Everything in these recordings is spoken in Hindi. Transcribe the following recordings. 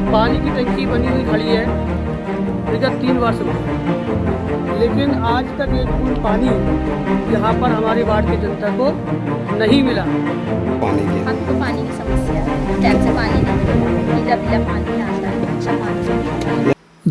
पानी की टंकी बनी हुई खड़ी है। विगत तीन वर्ष में। लेकिन आज तक एक बूंद पानी यहाँ पर हमारे वार्ड की जनता को नहीं मिला। पानी की हमको पानी की समस्या है। टाइम से पानी नहीं पीला पीला पानी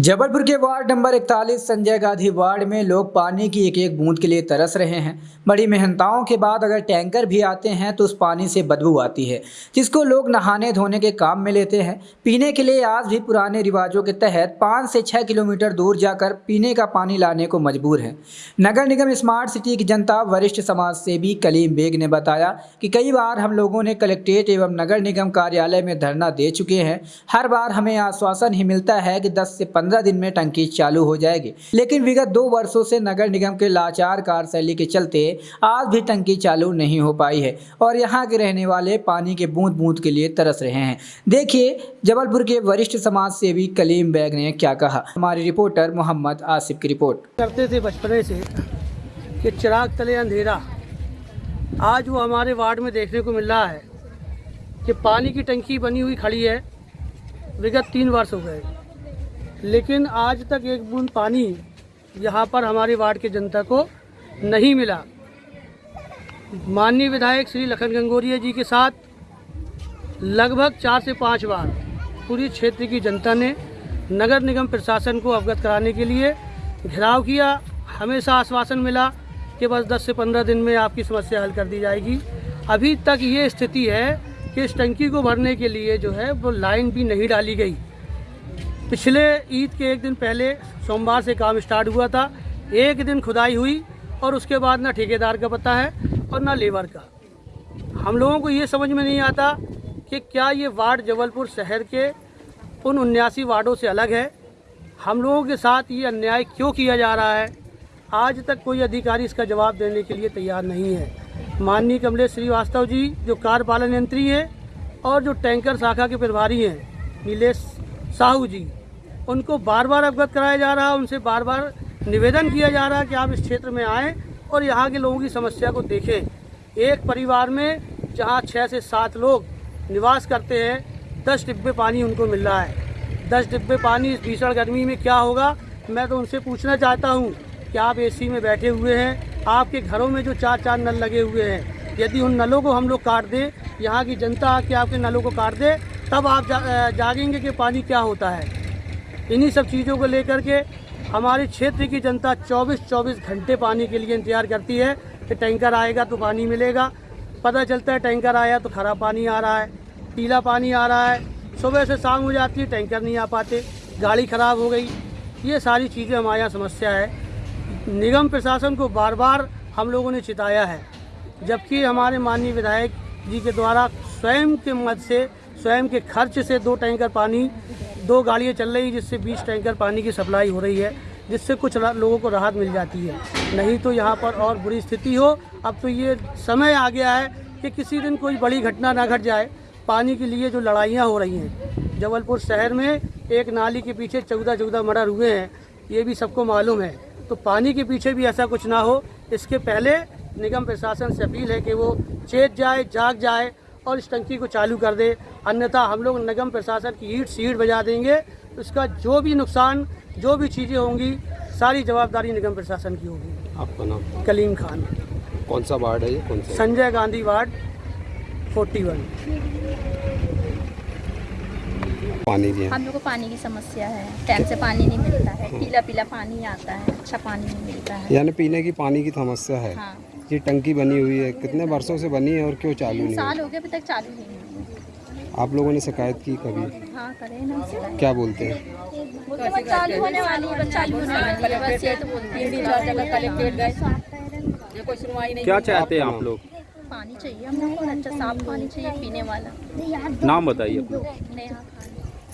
जबलपुर के ward number 41 Sanjay Gandhi ward में लोग पानी की एक एक बूंद के लिए तरस रहे हैं। बड़ी मेहनताओं के बाद अगर टैंकर भी आते हैं तो उस पानी से बदबू आती है, जिसको लोग नहाने धोने के काम में लेते हैं। पीने के लिए आज भी पुराने रिवाजों के तहत पाँच से छः किलोमीटर दूर जाकर पीने का पानी लाने को मजबूर है। नगर निगम स्मार्ट सिटी की जनता, वरिष्ठ समाज सेवी कलीम बेग ने बताया कि कई बार हम लोगों ने कलेक्ट्रेट एवं नगर निगम कार्यालय में धरना दे चुके हैं। हर बार हमें आश्वासन ही मिलता है कि 10 से 15 दिन में टंकी चालू हो जाएगी। लेकिन विगत दो वर्षों से नगर निगम के लाचार कार्यशैली के चलते आज भी टंकी चालू नहीं हो पाई है और यहाँ के रहने वाले पानी के बूंद बूंद के लिए तरस रहे हैं। देखिए, जबलपुर के वरिष्ठ समाज सेवी कलीम बैग ने क्या कहा। हमारे रिपोर्टर मोहम्मद आसिफ की रिपोर्ट। करते थे बचपने से कि चिराग तले अंधेरा। आज वो हमारे वार्ड में देखने को मिल रहा है कि पानी की टंकी बनी हुई खड़ी है। विगत तीन वर्ष हो गए। लेकिन आज तक एक बूंद पानी यहाँ पर हमारे वार्ड की जनता को नहीं मिला। माननीय विधायक श्री लखन गंगोरिया जी के साथ लगभग चार से पाँच बार पूरी क्षेत्र की जनता ने नगर निगम प्रशासन को अवगत कराने के लिए घेराव किया। हमेशा आश्वासन मिला कि बस 10 से 15 दिन में आपकी समस्या हल कर दी जाएगी। अभी तक ये स्थिति है कि इस टंकी को भरने के लिए जो है वो लाइन भी नहीं डाली गई। पिछले ईद के एक दिन पहले सोमवार से काम स्टार्ट हुआ था। एक दिन खुदाई हुई और उसके बाद ना ठेकेदार का पता है और ना लेबर का। हम लोगों को ये समझ में नहीं आता कि क्या ये वार्ड जबलपुर शहर के उन उन्यासी वार्डों से अलग है। हम लोगों के साथ ये अन्याय क्यों किया जा रहा है? आज तक कोई अधिकारी इसका जवाब देने के लिए तैयार नहीं है। माननीय कमलेश श्रीवास्तव जी, जो कार्यपालन यंत्री हैं और जो टैंकर शाखा के प्रभारी हैं, नीलेश साहू जी, उनको बार बार अवगत कराया जा रहा है उनसे बार बार निवेदन किया जा रहा है कि आप इस क्षेत्र में आएँ और यहाँ के लोगों की समस्या को देखें। एक परिवार में जहाँ छः से सात लोग निवास करते हैं, दस डिब्बे पानी उनको मिल रहा है। दस डिब्बे पानी इस भीषण गर्मी में क्या होगा, मैं तो उनसे पूछना चाहता हूँ कि आप एसी में बैठे हुए हैं, आपके घरों में जो चार चार नल लगे हुए हैं, यदि उन नलों को हम लोग काट दें, यहाँ की जनता आके आपके नलों को काट दे तब आप जा, जागेंगे कि पानी क्या होता है। इन्हीं सब चीज़ों को लेकर के हमारे क्षेत्र की जनता 24-24 घंटे पानी के लिए इंतज़ार करती है कि टैंकर आएगा तो पानी मिलेगा। पता चलता है टैंकर आया तो खराब पानी आ रहा है पीला पानी आ रहा है। सुबह से शाम हो जाती है टैंकर नहीं आ पाते गाड़ी ख़राब हो गई। ये सारी चीज़ें हमारे यहाँ समस्या है। निगम प्रशासन को बार बार हम लोगों ने चिताया है जबकि हमारे माननीय विधायक जी के द्वारा स्वयं के मत से स्वयं के खर्च से दो टैंकर पानी, दो गाड़ियाँ चल रही जिससे बीस टैंकर पानी की सप्लाई हो रही है, जिससे कुछ लोगों को राहत मिल जाती है। नहीं तो यहाँ पर और बुरी स्थिति हो। अब तो ये समय आ गया है कि किसी दिन कोई बड़ी घटना ना घट जाए। पानी के लिए जो लड़ाइयाँ हो रही हैं, जबलपुर शहर में एक नाली के पीछे चौदह चौदह मर्डर हुए हैं, ये भी सबको मालूम है। तो पानी के पीछे भी ऐसा कुछ ना हो। इसके पहले निगम प्रशासन से अपील है कि वो चेत जाए, जाग जाए और इस टंकी को चालू कर दे। अन्यथा हम लोग निगम प्रशासन की ईट सीट बजा देंगे। उसका जो भी नुकसान जो भी चीज़ें होंगी सारी जवाबदारी निगम प्रशासन की होगी। आपका नाम? कलीम खान। कौन सा वार्ड है ये? कौन सा? संजय गांधी वार्ड 41 पानी की हम लोग को पानी की समस्या है। टाइम से पानी नहीं मिलता है। पीला पीला पानी आता है अच्छा पानी नहीं मिलता है। यानी पीने की पानी की समस्या है। हाँ। ये टंकी बनी हुई है? कितने वर्षों से बनी है और क्यों चालू नहीं साल हो गए अभी तक चालू नहीं आप लोगों ने शिकायत की कभी? हाँ करे ना। क्या बोलते हैं? चालू होने वाली है चालू होने वाली है बस ये तो बोलती है। क्या चाहते हैं आप लोग? पानी चाहिए हम लोग को अच्छा साफ़ पानी चाहिए पीने वाला। नाम बताइए नेहा